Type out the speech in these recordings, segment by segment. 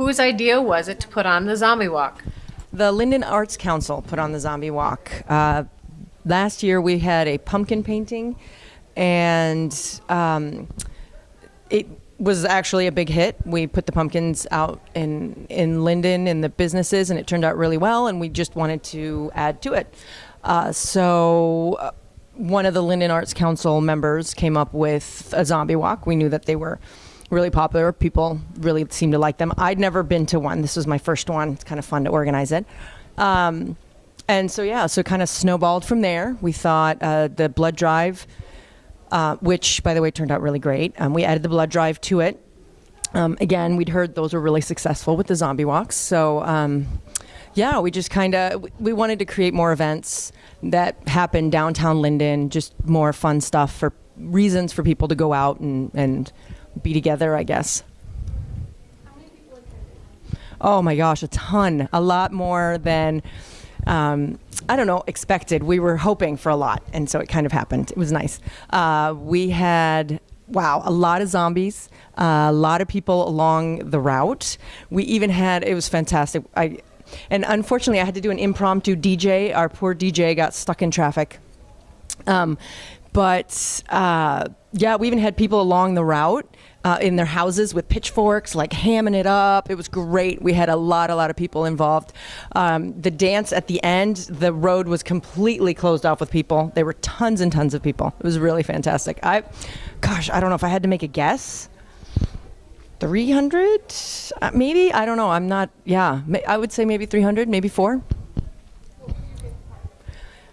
Whose idea was it to put on the zombie walk? The Linden Arts Council put on the zombie walk. Uh, last year we had a pumpkin painting, and um, it was actually a big hit. We put the pumpkins out in in Linden in the businesses, and it turned out really well. And we just wanted to add to it. Uh, so. Uh, one of the Linden Arts Council members came up with a zombie walk. We knew that they were really popular. People really seemed to like them. I'd never been to one. This was my first one. It's kind of fun to organize it. Um, and so, yeah, so kind of snowballed from there. We thought uh, the blood drive, uh, which, by the way, turned out really great. Um, we added the blood drive to it. Um, again, we'd heard those were really successful with the zombie walks. So, um, yeah, we just kind of we wanted to create more events that happen downtown Linden, just more fun stuff for reasons for people to go out and, and be together, I guess. Oh my gosh, a ton, a lot more than um, I don't know expected. We were hoping for a lot, and so it kind of happened. It was nice. Uh, we had wow, a lot of zombies, uh, a lot of people along the route. We even had it was fantastic. I and unfortunately, I had to do an impromptu DJ. Our poor DJ got stuck in traffic. Um, but uh, yeah, we even had people along the route uh, in their houses with pitchforks, like hamming it up. It was great. We had a lot, a lot of people involved. Um, the dance at the end, the road was completely closed off with people. There were tons and tons of people. It was really fantastic. I, gosh, I don't know if I had to make a guess. 300 uh, maybe i don't know i'm not yeah i would say maybe 300 maybe four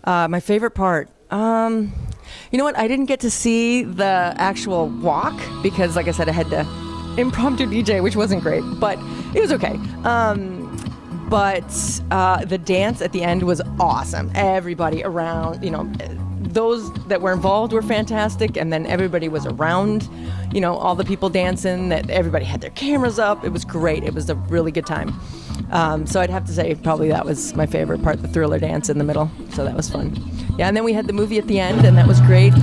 uh, my favorite part um, you know what i didn't get to see the actual walk because like i said i had to impromptu dj which wasn't great but it was okay um, but uh, the dance at the end was awesome everybody around you know those that were involved were fantastic and then everybody was around you know, all the people dancing, that everybody had their cameras up. It was great. It was a really good time. Um, so I'd have to say probably that was my favorite part, the thriller dance in the middle. So that was fun. Yeah, and then we had the movie at the end, and that was great.